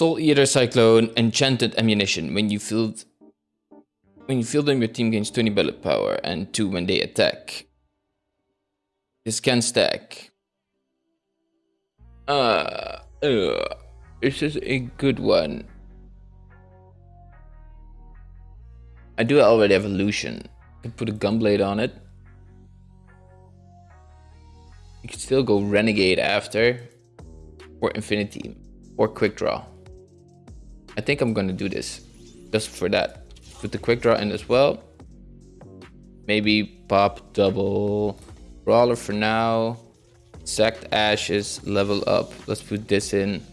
Soul Eater Cyclone Enchanted Ammunition. When you field when you field them, your team gains 20 bullet power and 2 when they attack. This can stack. Uh, uh, this is a good one. I do already have Illusion. I can put a Gunblade on it. You can still go Renegade after. Or Infinity. Or Quick Draw. I think I'm gonna do this. Just for that. Put the Quick Draw in as well. Maybe pop double Brawler for now. Sacked Ashes, level up. Let's put this in.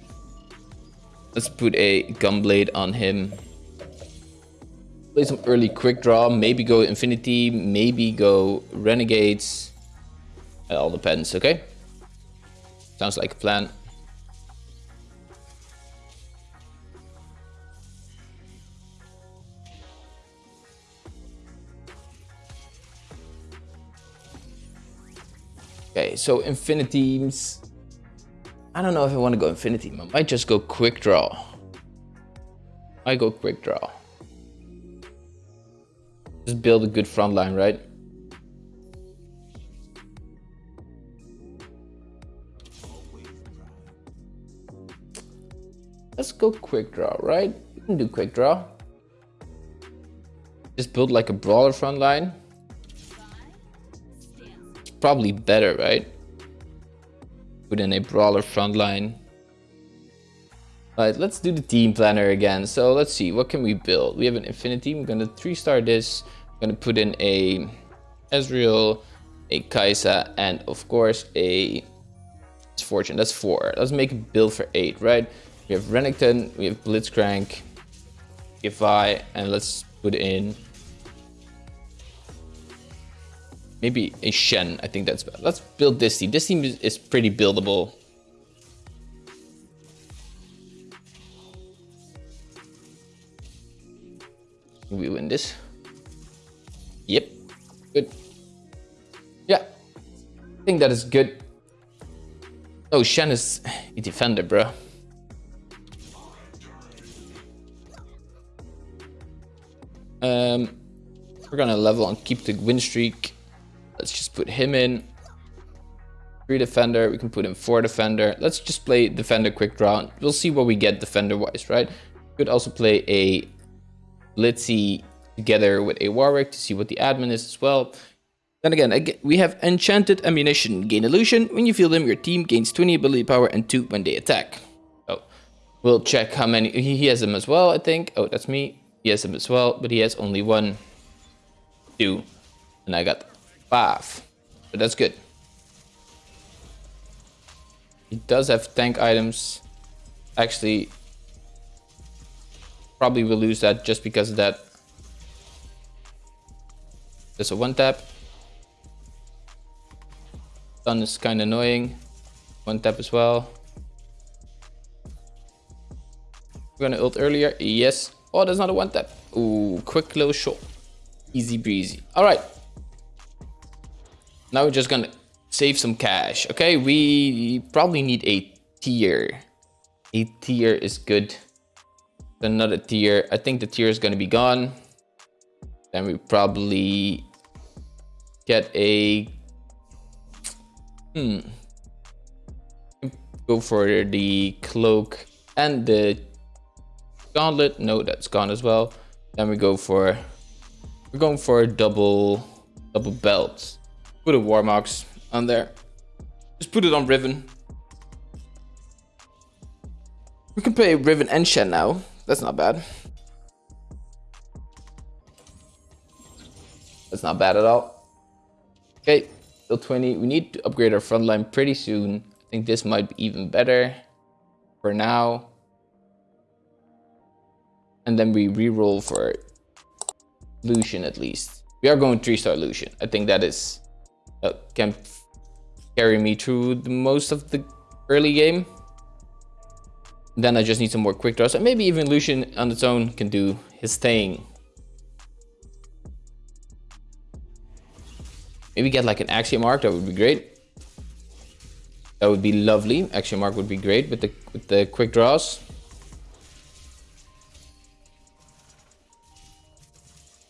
Let's put a Gunblade on him. Play some early quick draw. Maybe go Infinity. Maybe go Renegades. It all depends, okay? Sounds like a plan. Okay, so Infinities. I don't know if I want to go Infinity. I might just go Quick Draw. I go Quick Draw. Just build a good front line, right? Let's go quick draw, right? We can do quick draw. Just build like a brawler front line. Probably better, right? Put in a brawler front line. Alright, let's do the team planner again. So let's see, what can we build? We have an infinity. We're gonna three star this. I'm gonna put in a Ezreal, a Kai'Sa, and of course a Fortune. That's four. Let's make a build for eight, right? We have Renekton, we have Blitzcrank, Vi, and let's put in maybe a Shen. I think that's bad. Let's build this team. This team is, is pretty buildable. We win this. Yep, good. Yeah, I think that is good. Oh, Shen is a defender, bro. Um, we're gonna level and keep the win streak. Put him in. Three defender, we can put in four defender. Let's just play defender quick draw. We'll see what we get defender wise, right? Could also play a Blitzy together with a Warwick to see what the admin is as well. Then again, we have Enchanted Ammunition. Gain Illusion. When you field them, your team gains 20 ability power and 2 when they attack. Oh, we'll check how many... He has them as well, I think. Oh, that's me. He has them as well, but he has only one, two, and I got five. But that's good. He does have tank items. Actually, probably will lose that just because of that. There's a one tap. Stun is kind of annoying. One tap as well. We're gonna ult earlier. Yes. Oh, there's not a one tap. Ooh, quick close shot. Easy breezy. All right. Now we're just gonna save some cash. Okay, we probably need a tear. A tear is good. Another tear. I think the tear is gonna be gone. Then we probably get a hmm go for the cloak and the gauntlet. No, that's gone as well. Then we go for we're going for a double double belt. Put a Warmog's on there. Just put it on Riven. We can play Riven and Shen now. That's not bad. That's not bad at all. Okay, still 20. We need to upgrade our front line pretty soon. I think this might be even better for now and then we re-roll for Lucian at least. We are going three-star Lucian. I think that is can carry me through the most of the early game. Then I just need some more quick draws and maybe even Lucian on its own can do his thing. Maybe get like an Axiom Arc, that would be great. That would be lovely. Axiom Arc would be great with the, with the quick draws.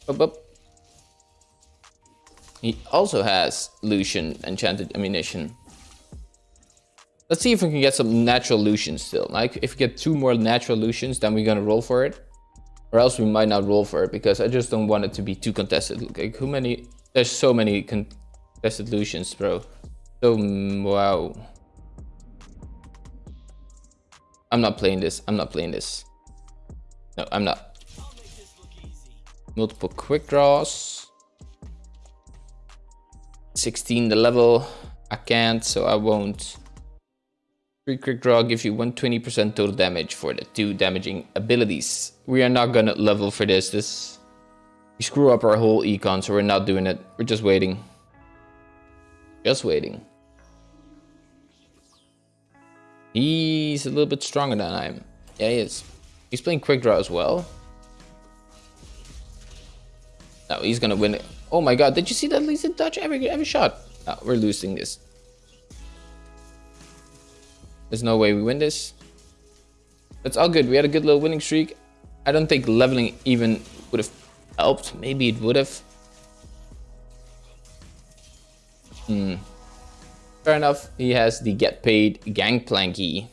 Up, up. He also has Lucian Enchanted Ammunition. Let's see if we can get some natural Lucians still. Like, if we get two more natural Lucians, then we're gonna roll for it. Or else we might not roll for it, because I just don't want it to be too contested. Like, how many... There's so many contested Lucians, bro. So, mm, wow. I'm not playing this. I'm not playing this. No, I'm not. Multiple quick draws. 16 the level. I can't, so I won't. Free quick draw gives you 120% total damage for the two damaging abilities. We are not gonna level for this. This we screw up our whole econ, so we're not doing it. We're just waiting. Just waiting. He's a little bit stronger than I am. Yeah, he is. He's playing quick draw as well. No, he's gonna win it. Oh my god, did you see that in dodge every every shot? No, we're losing this. There's no way we win this. That's all good. We had a good little winning streak. I don't think leveling even would have helped. Maybe it would have. Hmm. Fair enough. He has the get paid gangplanky.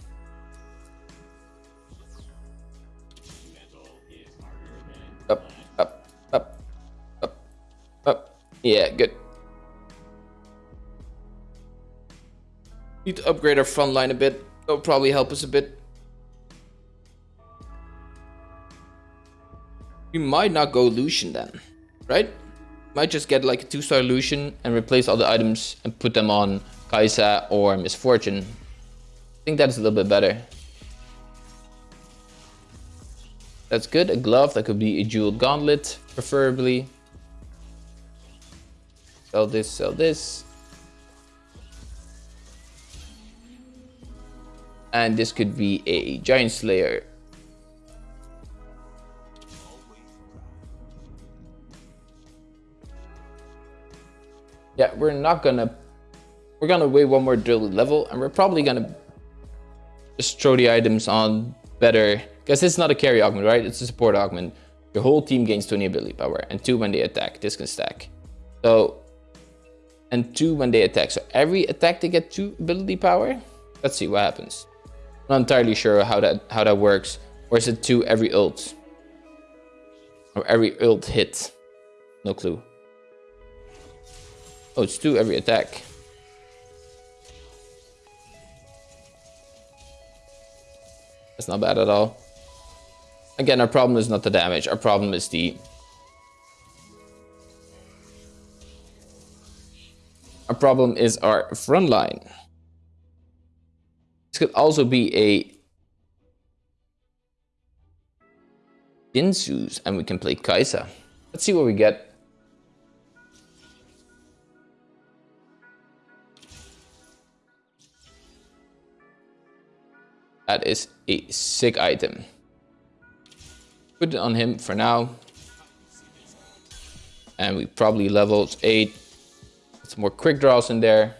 Yeah, good. Need to upgrade our front line a bit. That'll probably help us a bit. We might not go Lucian then, right? Might just get like a two-star Lucian and replace all the items and put them on Kai'Sa or Miss Fortune. I think that's a little bit better. That's good. A glove, that could be a jeweled gauntlet, preferably. Sell this, sell this. And this could be a Giant Slayer. Yeah, we're not gonna... We're gonna wait one more drill level, and we're probably gonna just throw the items on better... Because it's not a carry augment, right? It's a support augment. Your whole team gains 20 ability power, and 2 when they attack. This can stack. So... And 2 when they attack. So every attack they get 2 ability power? Let's see what happens. I'm not entirely sure how that how that works. Or is it two every ult? Or every ult hit? No clue. Oh, it's two every attack. That's not bad at all. Again, our problem is not the damage. Our problem is the... Our problem is our front line. This could also be a Guinsoo's and we can play Kai'Sa. Let's see what we get. That is a sick item. Put it on him for now. And we probably leveled 8. Some more quick draws in there.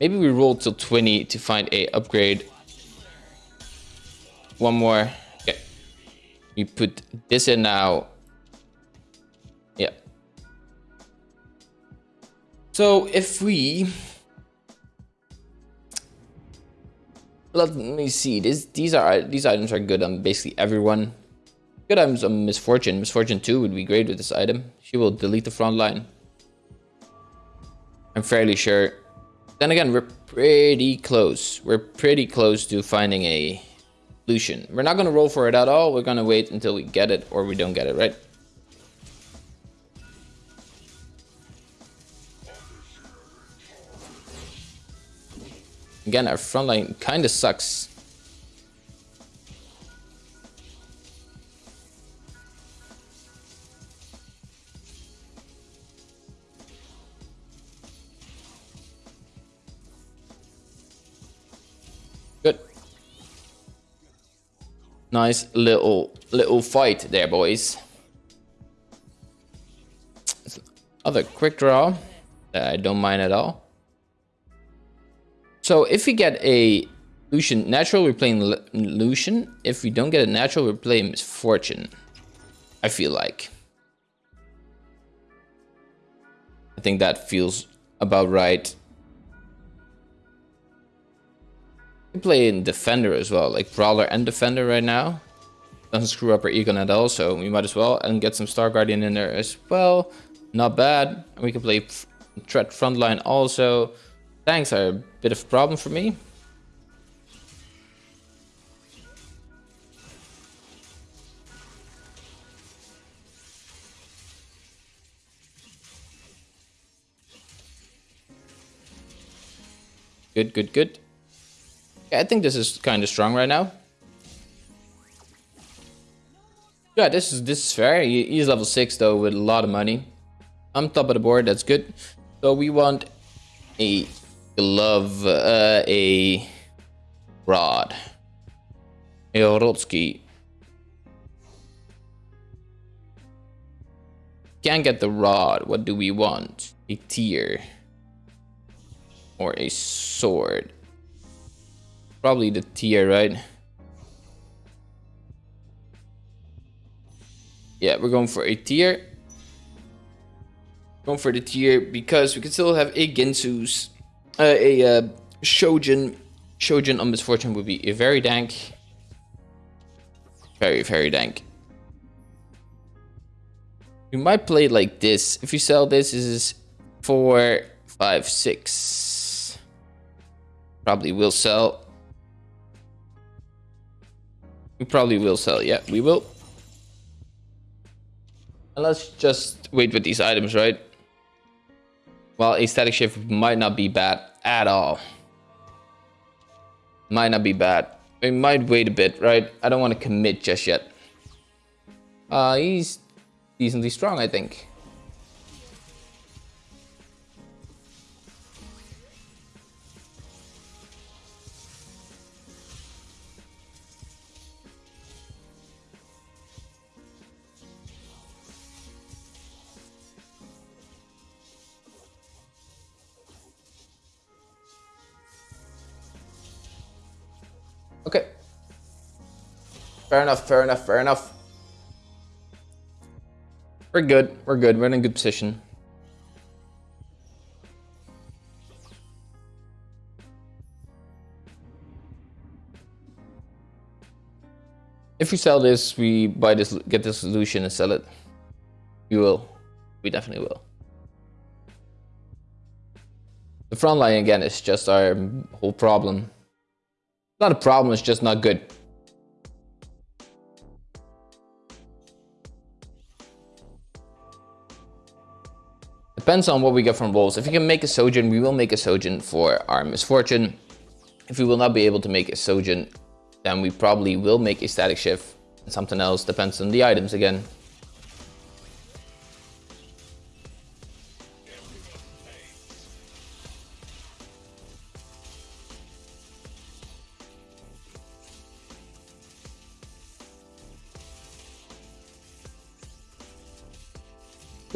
Maybe we roll till 20 to find a upgrade. One more. Okay. We put this in now. Yeah. So if we... Let me see. This, these are these items are good on basically everyone. Good items on Miss Fortune. Misfortune Miss 2 would be great with this item. She will delete the front line. I'm fairly sure then again, we're pretty close. We're pretty close to finding a Lucian. We're not going to roll for it at all. We're going to wait until we get it or we don't get it, right? Again, our front line kind of sucks. Nice little little fight there, boys. Other quick draw that I don't mind at all. So if we get a Lucian natural, we're playing Lucian. If we don't get a natural, we're playing Miss Fortune. I feel like. I think that feels about right. Play in Defender as well, like Brawler and Defender right now. Doesn't screw up our Econ at all, so we might as well. And get some Star Guardian in there as well. Not bad. We can play Threat Frontline also. Tanks are a bit of a problem for me. Good, good, good. I think this is kind of strong right now. Yeah, this is this is fair. He's level 6 though with a lot of money. I'm top of the board, that's good. So we want a glove, uh, a rod, a Rotsky. Can't get the rod. What do we want? A tear or a sword. Probably the tear, right? Yeah, we're going for a tear. Going for the tear because we can still have a Guinsoo's, uh, a uh, Shojin. Shojin on Miss Fortune would be a very dank. Very, very dank. We might play like this. If you sell this, this is four, five, six. Probably will sell. We probably will sell. Yeah, we will. And let's just wait with these items, right? Well, a Static Shiv might not be bad at all. Might not be bad. We might wait a bit, right? I don't want to commit just yet. Uh, he's decently strong, I think. Fair enough, fair enough, fair enough. We're good, we're good, we're in a good position. If we sell this, we buy this, get this solution and sell it. We will. We definitely will. The front line again is just our whole problem not a problem, it's just not good. Depends on what we get from Wolves. If we can make a Shojin, we will make a Shojin for our Miss Fortune. If we will not be able to make a Shojin, then we probably will make a Static Shiv. And something else depends on the items again.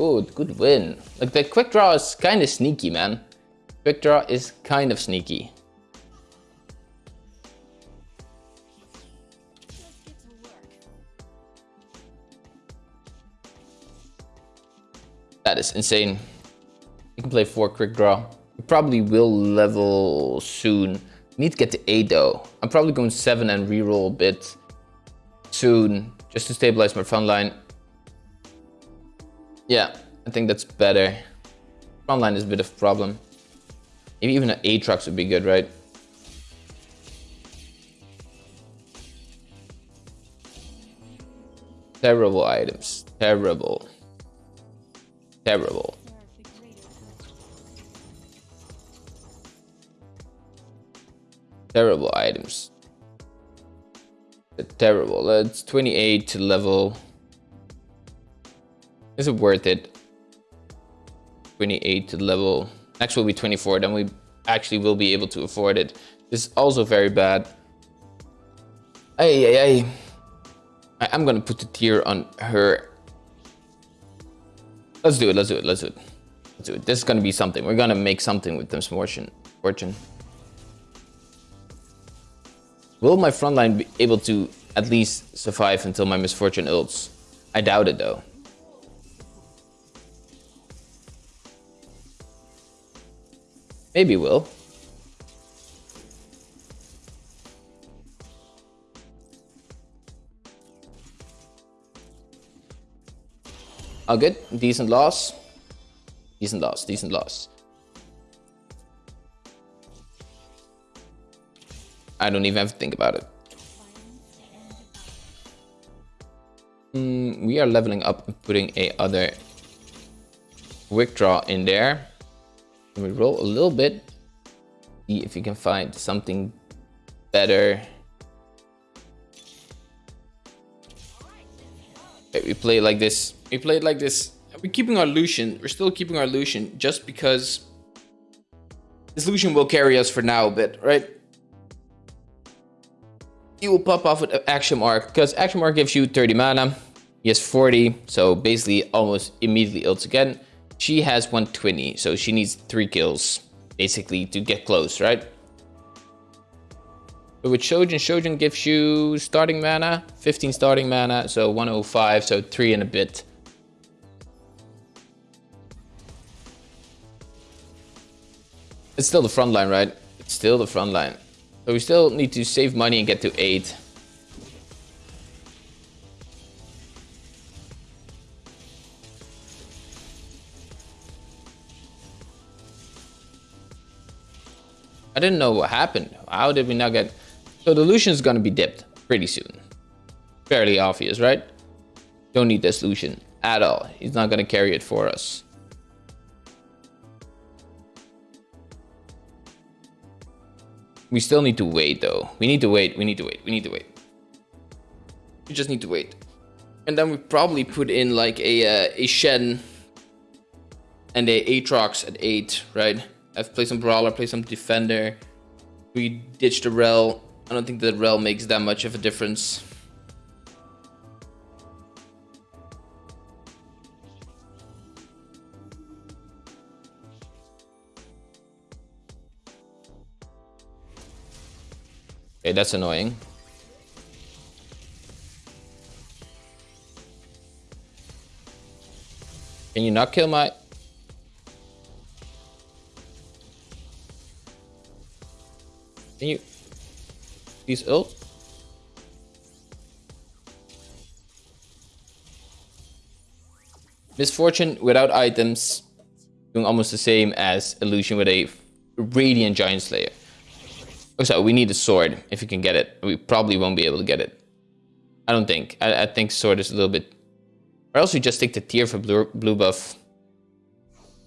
Good, good win. Like the quick draw is kind of sneaky, man. Quick draw is kind of sneaky. That is insane. You can play four quick draw. We probably will level soon. Need to get to eight though. I'm probably going seven and reroll a bit soon just to stabilize my front line. Yeah, I think that's better. Frontline is a bit of a problem. Maybe even an Aatrox would be good, right? Terrible items. Terrible. Terrible. Terrible items. Terrible. That's 28 to level is it worth it? 28 to level. Next will be 24. Then we actually will be able to afford it. This is also very bad. Hey, hey, hey. I, I'm gonna put the tear on her. Let's do it. Let's do it. Let's do it. Let's do it. This is gonna be something. We're gonna make something with this fortune. Fortune. Will my frontline be able to at least survive until my Miss Fortune ults? I doubt it though. Maybe will. Oh, good. Decent loss. Decent loss. Decent loss. I don't even have to think about it. Mm, we are leveling up and putting a other quick draw in there. And we roll a little bit. See if you can find something better. Okay, we play it like this. We played like this. We're keeping our Lucian. We're still keeping our Lucian just because this Lucian will carry us for now a bit, right? He will pop off with Axiom Arc because Axiom Arc gives you 30 mana. He has 40, so basically almost immediately ults again. She has 120, so she needs three kills basically to get close, right? But with Shojin, Shojin gives you starting mana, 15 starting mana, so 105, so three and a bit. It's still the front line, right? It's still the front line. So we still need to save money and get to 8. I didn't know what happened. How did we not get... So the Lucian is going to be dipped pretty soon. Fairly obvious, right? Don't need this Lucian at all. He's not going to carry it for us. We still need to wait though. We need to wait. We need to wait. We need to wait. We just need to wait. And then we probably put in like a uh, a Shen and a Aatrox at 8, right? I've played some Brawler, played some Defender. We ditched the Rel. I don't think the Rel makes that much of a difference. Okay, that's annoying. Can you not kill my... Can you... These ult? Miss Fortune without items doing almost the same as illusion with a radiant giant slayer. Oh, so we need a sword if you can get it. We probably won't be able to get it. I don't think. I, I think sword is a little bit... Or else we just take the tear for blue, blue buff.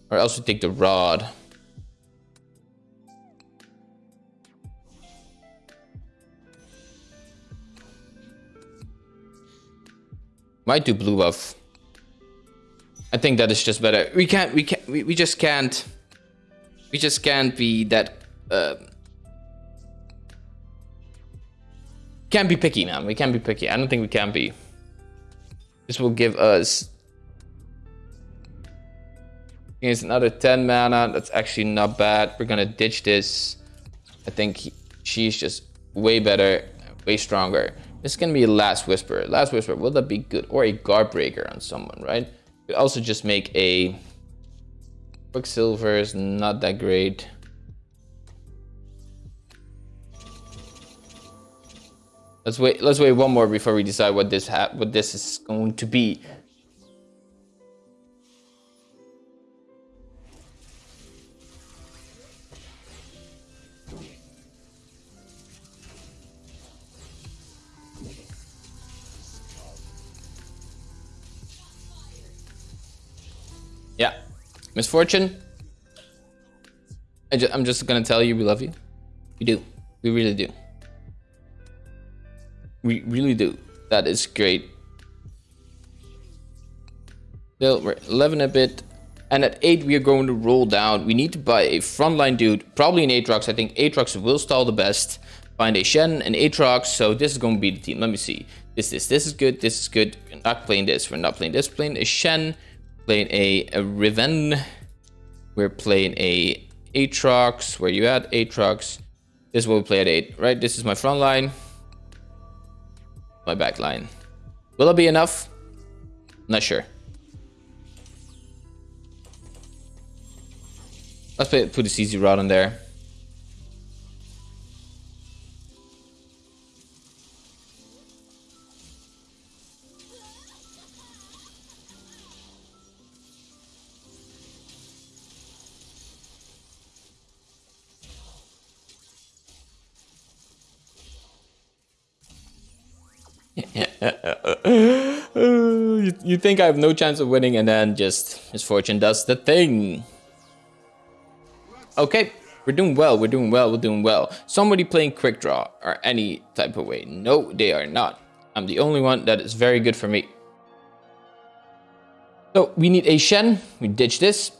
Or else we take the rod. Might do blue buff. I think that is just better. We can't, we can't, we, we just can't, we just can't be that, uh, Can't be picky, man. We can't be picky. I don't think we can be. This will give us... Here's another 10 mana. That's actually not bad. We're gonna ditch this. I think he, she's just way better, way stronger. This can be Last Whisper. Last Whisper, will that be good? Or a Guard Breaker on someone, right? We also just make a... Quicksilver is not that great. Let's wait. Let's wait one more before we decide what this what this is going to be. Miss Fortune. I am just gonna tell you we love you. We do. We really do. We really do. That is great. Still, we're 11 a bit. And at 8, we are going to roll down. We need to buy a frontline dude. Probably an Aatrox. I think Aatrox will stall the best. Find a Shen, an Aatrox. So this is going to be the team. Let me see. This, this, this is good. This is good. We're not playing this. We're not playing this. Playing a Shen. Playing a, a Riven. We're playing a Aatrox. Where you at? Aatrox. This is what we play at 8, right? This is my front line my back line. Will it be enough? Not sure. Let's put, a CZ rod in there. you, you think I have no chance of winning and then just Miss Fortune does the thing. Okay, we're doing well, we're doing well, we're doing well. Somebody playing quick draw or any type of way. No, they are not. I'm the only one that is very good for me. So we need a Shen. We ditch this.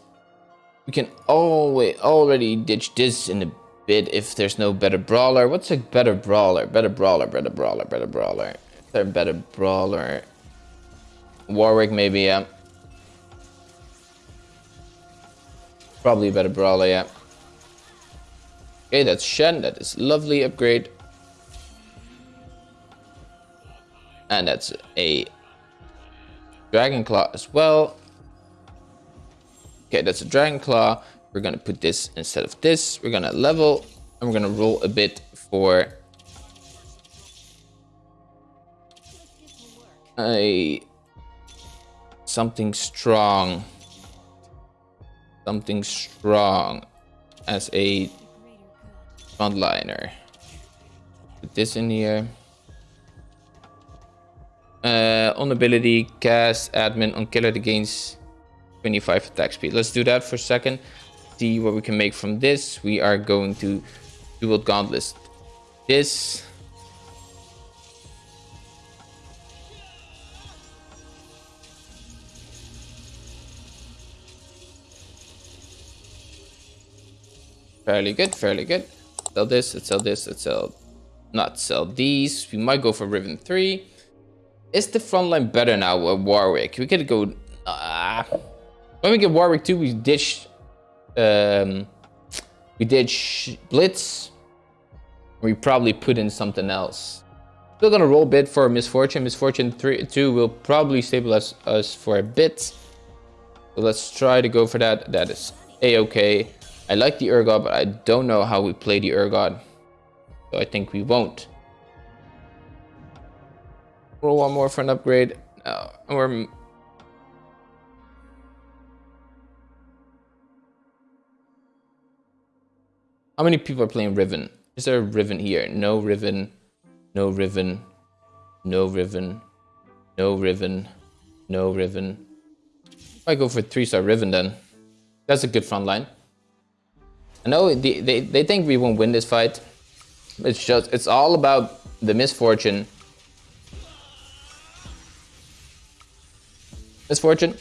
We can always already ditch this in a bit if there's no better brawler. What's a better brawler? Better brawler, better brawler, better brawler. They're better brawler. Warwick maybe, yeah. Probably a better brawler, yeah. Okay, that's Shen. That is lovely upgrade. And that's a Dragon Claw as well. Okay, that's a Dragon Claw. We're gonna put this instead of this. We're gonna level and we're gonna roll a bit for a something strong something strong as a frontliner. Put this in here. Uh, on ability cast admin on killer that gains 25 attack speed. Let's do that for a second. See what we can make from this. We are going to dual gauntlet this Fairly good, fairly good. Sell this, let's sell this, let's sell... Not sell these. We might go for Riven 3. Is the front line better now with Warwick? We could go... Uh, when we get Warwick 2, we ditch... Um, we ditch Blitz. We probably put in something else. Still gonna roll a bit for Miss Fortune. Misfortune 3, 2 will probably stabilize us for a bit. So let's try to go for that. That is a-okay. I like the Urgot, but I don't know how we play the Urgot. So I think we won't. Roll one more for an upgrade. No, we're... How many people are playing Riven? Is there a Riven here? No Riven. No Riven. No Riven. No Riven. No Riven. I go for 3-star Riven then. That's a good front line. I know they, they, they think we won't win this fight. It's just, it's all about the Miss Fortune. Misfortune.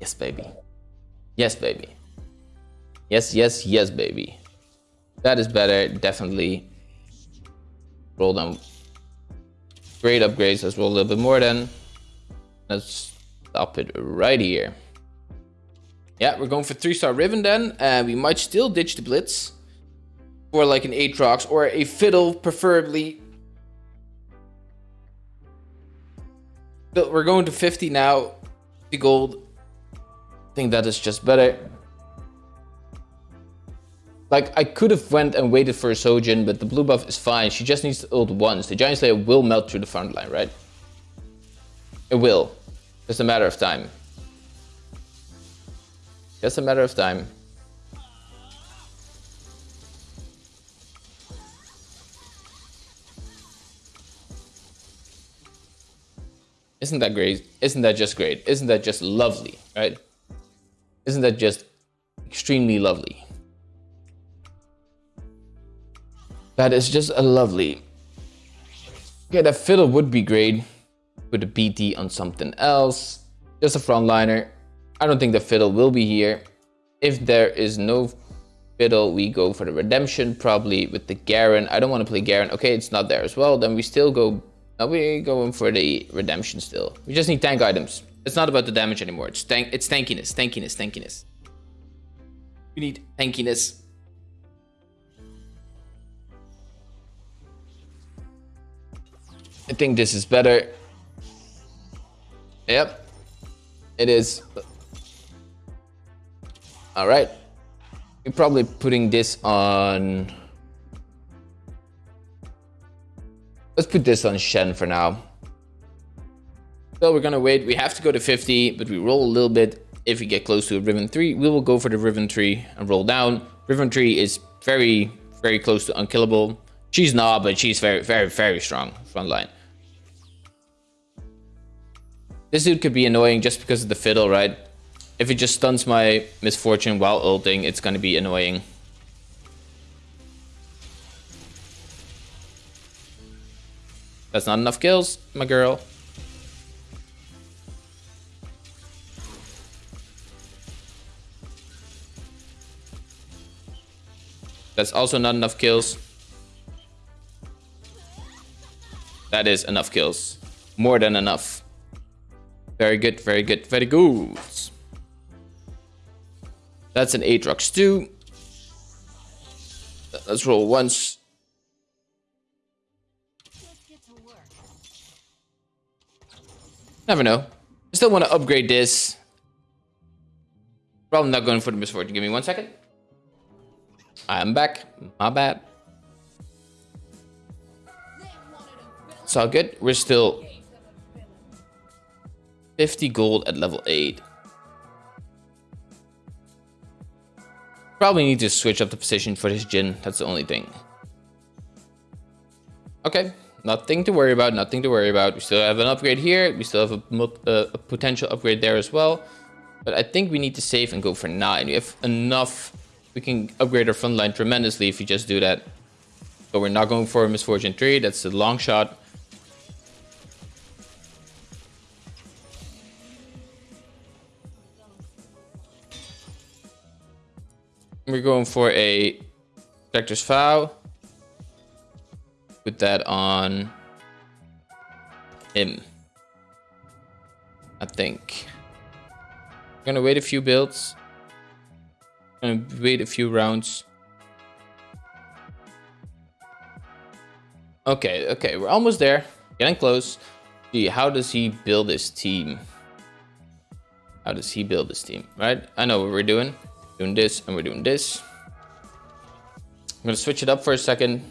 Yes, baby. Yes, baby. Yes, yes, yes, baby. That is better, definitely roll them great upgrades. Let's roll a little bit more then. Let's stop it right here. Yeah, we're going for three star Riven then. And we might still ditch the Blitz for like an Aatrox or a Fiddle preferably. But we're going to 50 now. The gold. I think that is just better. Like, I could have went and waited for a Shojin, but the blue buff is fine. She just needs to ult once. The Giant Slayer will melt through the front line, right? It will. Just a matter of time. Just a matter of time. Isn't that great? Isn't that just great? Isn't that just lovely, right? Isn't that just extremely lovely? That is just a lovely. Okay, that fiddle would be great. Put a BT on something else. Just a frontliner. I don't think the fiddle will be here. If there is no fiddle, we go for the redemption, probably with the Garen. I don't want to play Garen. Okay, it's not there as well. Then we still go. Now we going for the redemption still. We just need tank items. It's not about the damage anymore. It's tank. It's tankiness, tankiness, tankiness. We need tankiness. I think this is better. Yep. It is. All right. We're probably putting this on... Let's put this on Shen for now. So we're gonna wait. We have to go to 50, but we roll a little bit. If we get close to a Riven 3, we will go for the Riven 3 and roll down. Riven 3 is very, very close to unkillable. She's not, but she's very, very, very strong front line. This dude could be annoying just because of the fiddle, right? If it just stuns my Miss Fortune while ulting, it's gonna be annoying. That's not enough kills, my girl. That's also not enough kills. That is enough kills. More than enough. Very good, very good, very good. That's an Aatrox too. Let's roll once. Never know. I still want to upgrade this. Probably not going for the Miss Fortune. Give me one second. I'm back. My bad. It's all good. We're still 50 gold at level 8. Probably need to switch up the position for this Jhin. That's the only thing. Okay, nothing to worry about. Nothing to worry about. We still have an upgrade here. We still have a, uh, a potential upgrade there as well. But I think we need to save and go for 9. We have enough. We can upgrade our front line tremendously if we just do that. But we're not going for a Miss Fortune 3. That's a long shot. We're going for a Protector's Vow. Put that on him. I think. I'm gonna wait a few builds. I'm gonna wait a few rounds. Okay, okay, we're almost there. Getting close. See, how does he build his team? How does he build his team, right? I know what we're doing doing this and we're doing this. I'm gonna switch it up for a second.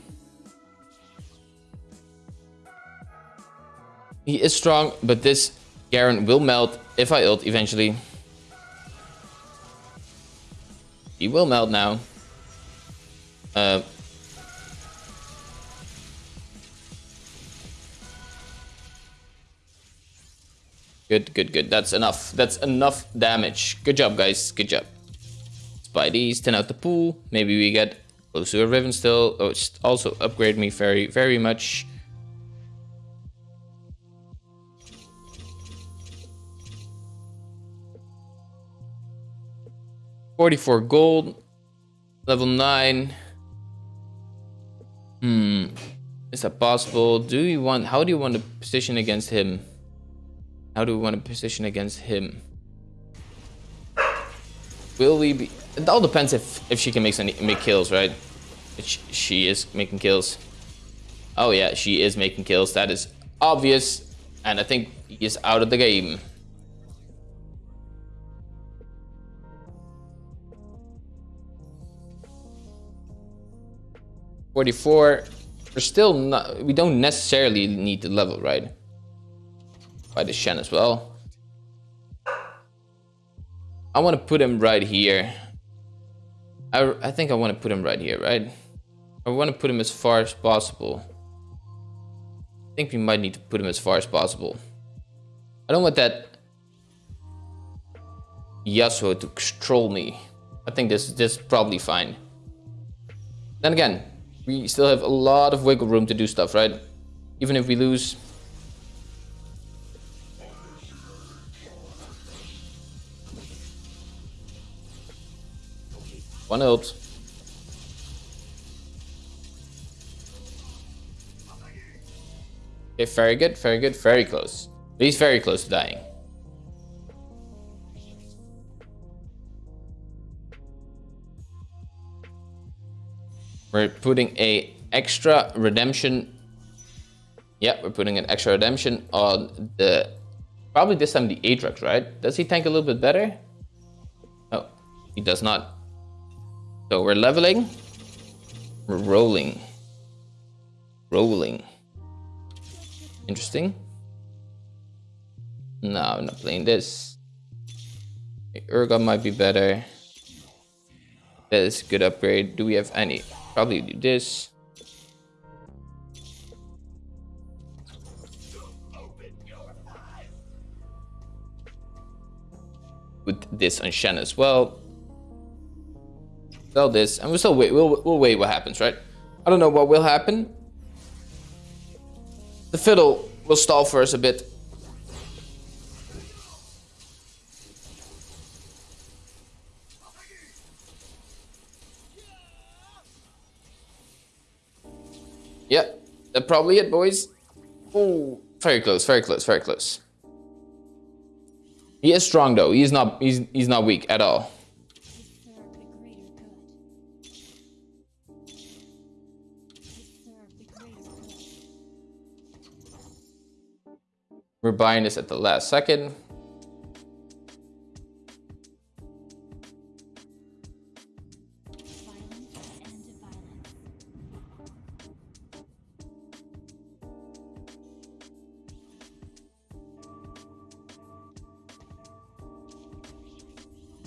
He is strong, but this Garen will melt if I ult eventually. He will melt now. Uh, good, good, good. That's enough. That's enough damage. Good job, guys. Good job buy these, 10 out the pool. Maybe we get a Riven still. Oh, it's also upgrade me very, very much. Forty-four gold, level nine. Hmm, is that possible? Do you want? How do you want to position against him? How do we want to position against him? Will we be? It all depends if if she can make any make kills, right? She, she is making kills. Oh yeah, she is making kills. That is obvious, and I think he is out of the game. Forty-four. We're still not. We don't necessarily need the level, right? By the Shen as well. I want to put him right here. I, I think I want to put him right here, right? I want to put him as far as possible. I think we might need to put him as far as possible. I don't want that Yasuo to troll me. I think this, this is probably fine. Then again, we still have a lot of wiggle room to do stuff, right? Even if we lose One ult. Okay, very good, very good, very close. He's very close to dying. We're putting a extra redemption. Yeah, we're putting an extra redemption on the probably this time the Aatrox, right? Does he tank a little bit better? Oh, he does not. So we're leveling. We're rolling. Rolling. Interesting. No, I'm not playing this. Urgot might be better. That is a good upgrade. Do we have any? Probably do this. With this on Shen as well. Sell this, and we'll still wait. We'll, we'll wait what happens, right? I don't know what will happen. The fiddle will stall for us a bit. Yeah, that's probably it, boys. Oh, very close, very close, very close. He is strong though. He's not. He's he's not weak at all. We're buying this at the last second.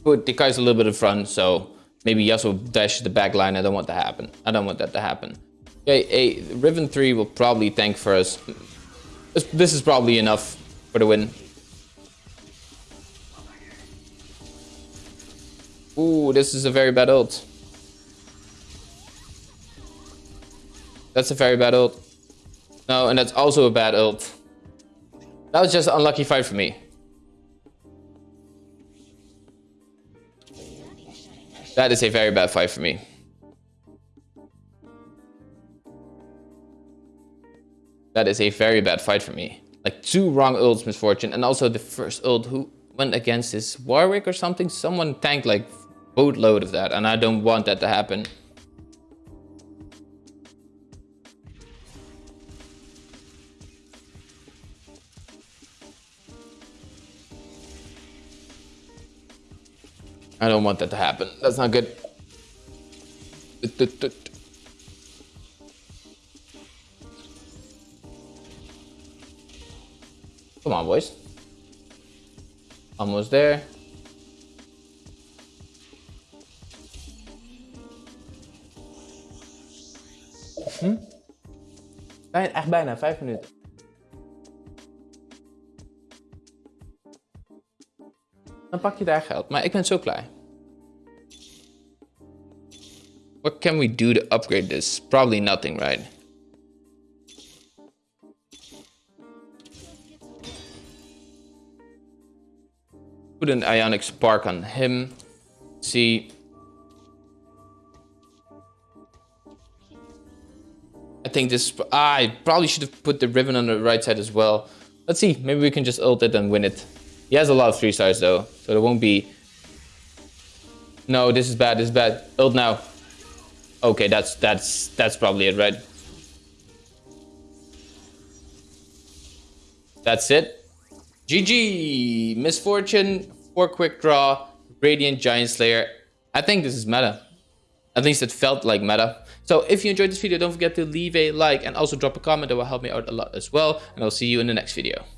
The guy's a little bit in front, so maybe Yasuo dash the back line. I don't want that to happen. I don't want that to happen. Okay, a Riven 3 will probably tank for us this is probably enough for the win. Ooh, this is a very bad ult. That's a very bad ult. No, and that's also a bad ult. That was just an unlucky fight for me. That is a very bad fight for me. That is a very bad fight for me. Like two wrong ults, Miss Fortune And also the first ult who went against is Warwick or something. Someone tanked like boatload of that. And I don't want that to happen. I don't want that to happen. That's not good. Come on, boys. Almost there. Hm? Ah, bijna, echt bijna, vijf minuten. Dan pak je daar geld. Maar ik ben zo klaar. What can we do to upgrade this? Probably nothing, right? Put an ionic spark on him. See. I think this... Ah, I probably should have put the Riven on the right side as well. Let's see. Maybe we can just ult it and win it. He has a lot of 3 stars though. So there won't be... No, this is bad. This is bad. Ult now. Okay, that's that's that's probably it, right? That's it. GG! Miss Fortune, 4 quick draw, Radiant Giant Slayer. I think this is meta. At least it felt like meta. So if you enjoyed this video, don't forget to leave a like and also drop a comment. That will help me out a lot as well. And I'll see you in the next video.